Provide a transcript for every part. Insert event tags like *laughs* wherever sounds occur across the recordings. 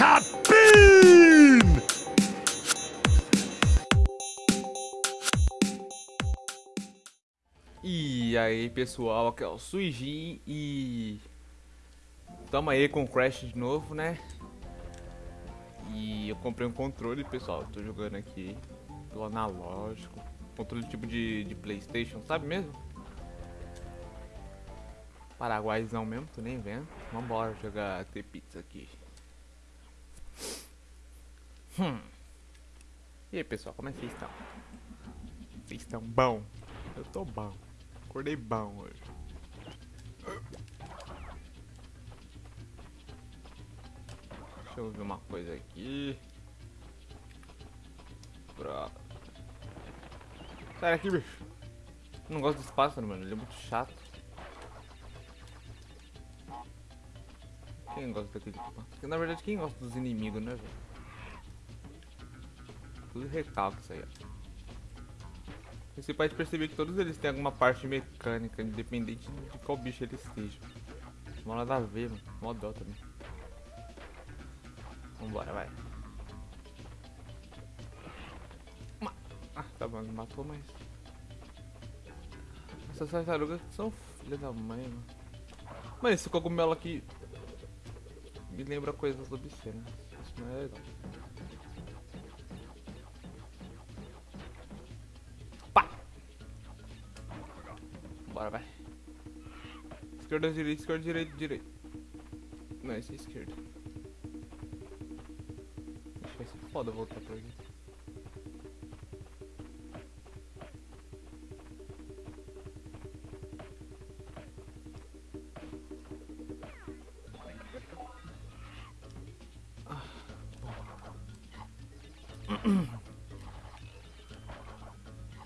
Cabine! E aí pessoal, aqui é o Suijin e tamo aí com o Crash de novo, né? E eu comprei um controle, pessoal, tô jogando aqui pelo analógico, controle tipo de, de Playstation, sabe mesmo? Paraguaizão mesmo, tô nem vendo. Vambora jogar T-Pizza aqui. Hum. E aí pessoal, como é que vocês estão? Vocês estão bom? Eu tô bom. Acordei bom hoje. Deixa eu ver uma coisa aqui. Pronto. Sai daqui, bicho. Eu não gosto desse pássaro, mano. Ele é muito chato. Quem gosta daquele pássaro? Na verdade, quem gosta dos inimigos, né, velho? Tudo recalque isso aí, ó. Você pode perceber que todos eles têm alguma parte mecânica, independente de qual bicho eles estejam. Não nada a ver, mano. Mó dó também. Vambora, vai. Ah, tá bom, não matou, mas... Essas tartarugas são filha da mãe, mano. Mas esse cogumelo aqui... Me lembra coisas obscenas. Isso não é legal. Bora, vai. Esquerda, direita, esquerda, direita, direita. Não, esse é esquerda. Acho que vai ser foda voltar por aqui.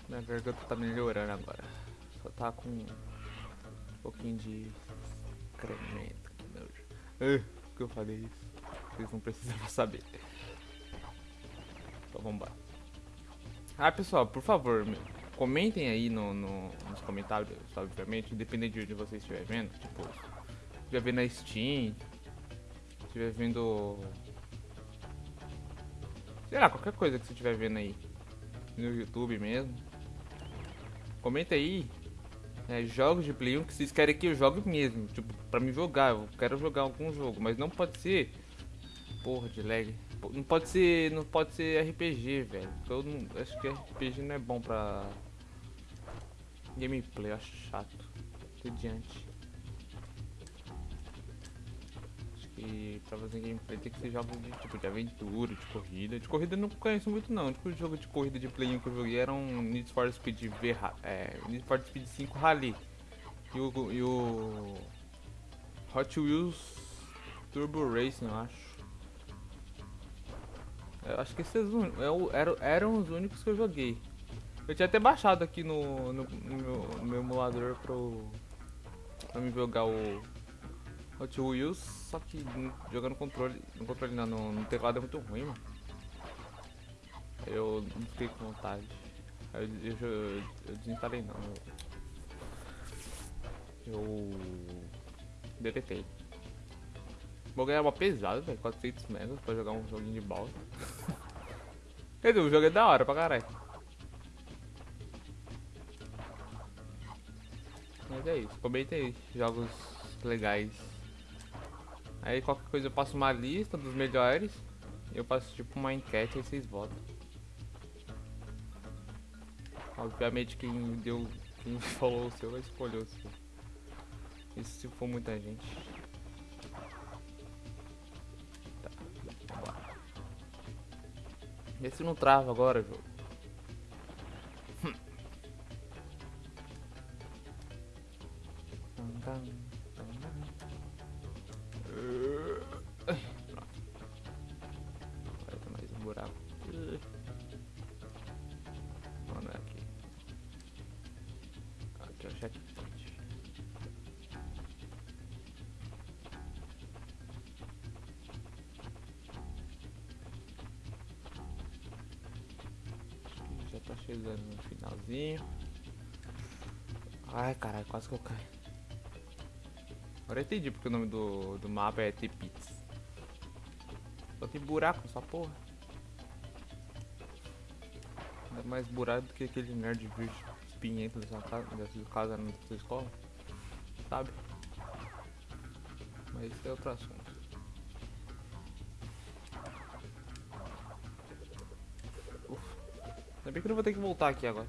Minha garganta tá melhorando agora. Tá com um pouquinho de excremento. Que nojo. Uh, que eu falei isso? Vocês não precisam saber. Então vambora. Ah, pessoal, por favor, comentem aí no, no, nos comentários, obviamente, independente de onde você estiver vendo. Tipo, estiver vendo na Steam, estiver vendo. Sei lá, qualquer coisa que você estiver vendo aí. No YouTube mesmo. Comenta aí é, jogos de Play 1 que vocês querem que eu jogue mesmo. Tipo, pra me jogar. Eu quero jogar algum jogo. Mas não pode ser. Porra de lag. Não pode ser. Não pode ser RPG, velho. Eu não, acho que RPG não é bom pra. Gameplay, eu acho chato. Entediante. Que pra fazer gameplay tem que ser jogos de tipo de aventura, de corrida. De corrida eu não conheço muito não. Tipo, o jogo de corrida de Play 1 que eu joguei era um Need for Speed V, é, Need for Speed 5 Rally. E o, e o Hot Wheels Turbo Racing, eu acho. Eu acho que esses eram, eram os únicos que eu joguei. Eu tinha até baixado aqui no, no, no, meu, no meu, emulador pro, pra me jogar o Hot Wheels, só que jogando controle, no controle não, no, no teclado é muito ruim, mano. Eu não fiquei com vontade. Eu, eu, eu, eu desinstalei não. Eu, eu deletei. Vou ganhar uma pesada, velho, 400 megas pra jogar um joguinho de balsa. *laughs* Quer dizer, o jogo é da hora pra caralho. Mas é isso, comenta aí, jogos legais. Aí qualquer coisa eu passo uma lista dos melhores. Eu passo tipo uma enquete e vocês votam. Obviamente quem deu. Quem *laughs* falou o seu vai escolher o seu. Isso se for muita gente. Tá. Vê se não trava agora, jogo. Agora chegando no finalzinho. Ai, caralho, quase que eu caio. Agora eu entendi porque o nome do, do mapa é T-Pits. Só tem buraco nessa porra. É mais buraco do que aquele nerd virgem espinhento dessa casa, dessa casa na sua escola. Sabe? Mas isso é outro assunto. Ainda bem que eu não vou ter que voltar aqui agora.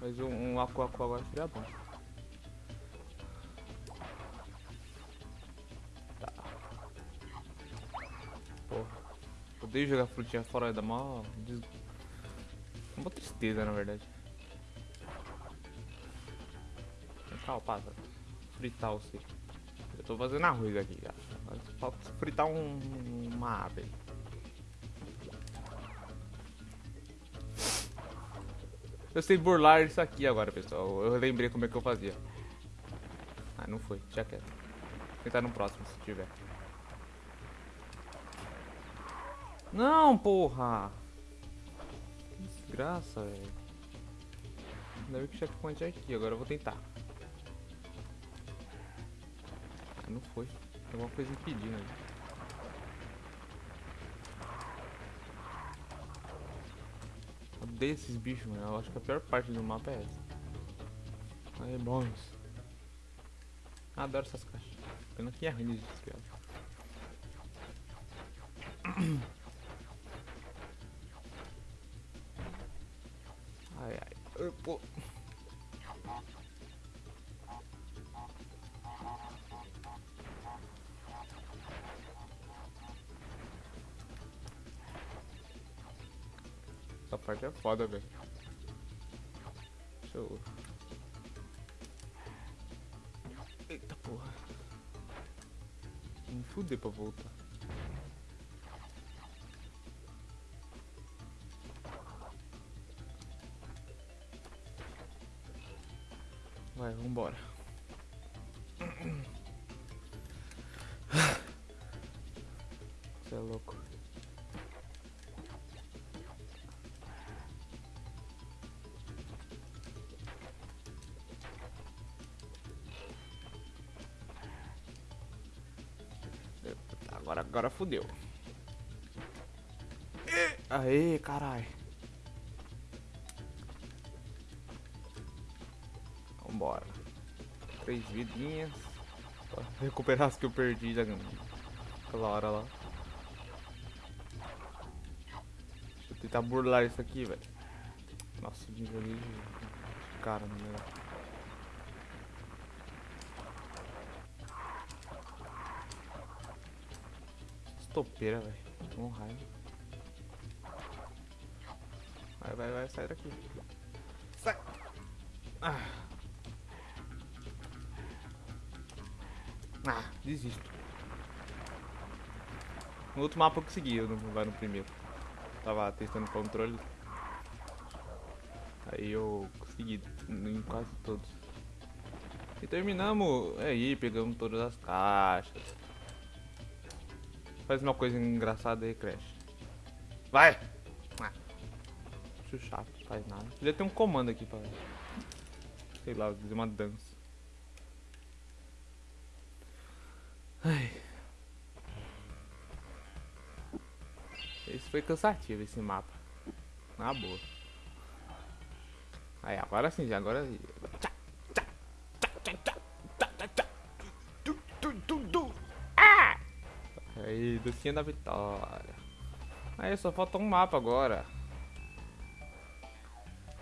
Mas um, um Aku agora seria bom. Tá. Porra. Odeio jogar frutinha fora da mão. Des... Uma tristeza, na verdade. Calma, passa. Fritar você. Eu tô fazendo arroz aqui, cara. Falta fritar um, uma ave. Eu sei burlar isso aqui agora, pessoal. Eu lembrei como é que eu fazia. Ah, não foi. Já quero. Vou tentar no próximo, se tiver. Não, porra! Que desgraça, velho. Ainda bem que o checkpoint é aqui. Agora eu vou tentar. Ah, não foi. Tem alguma coisa impedindo aí. Odeio esses bichos, mano. Eu acho que a pior parte do mapa é essa. Aí, bons. Adoro essas caixas. Pena que é ruim de desviar. Parte é foda, velho. Deixa. Eita porra. Me fuder pra voltar. Vai, vambora. Você é louco. Agora, agora fudeu. Aê, caralho. Vambora. Três vidinhas. Pra recuperar as que eu perdi naquela hora lá. Eu tentar burlar isso aqui, velho. Nossa, o nível ali cara no negócio. Topeira, velho. Um raio. Vai, vai, vai, sai daqui. Sai! Ah, ah desisto. No outro mapa eu consegui, eu não vai no primeiro. Tava testando o controle. Aí eu consegui em quase todos. E terminamos aí, pegamos todas as caixas. Faz uma coisa engraçada aí, Crash. Vai! Ah. Chato, faz nada. Podia ter um comando aqui pra. Sei lá, fazer uma dança. Ai. Esse foi cansativo esse mapa. Na boa. Aí, agora sim, agora. Tchá! Aí, docinha da vitória. Aí, só falta um mapa agora.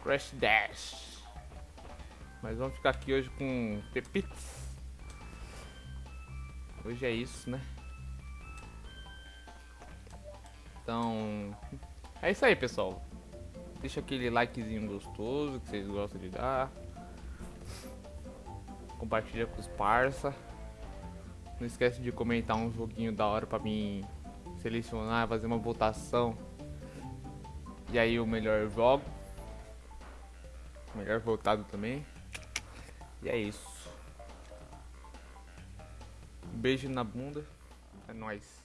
Crash Dash. Mas vamos ficar aqui hoje com Pepitos. Hoje é isso, né? Então, é isso aí, pessoal. Deixa aquele likezinho gostoso que vocês gostam de dar. Compartilha com os parça. Não esquece de comentar um joguinho da hora pra mim selecionar, fazer uma votação. E aí o melhor jogo. Melhor votado também. E é isso. Um beijo na bunda. É nóis.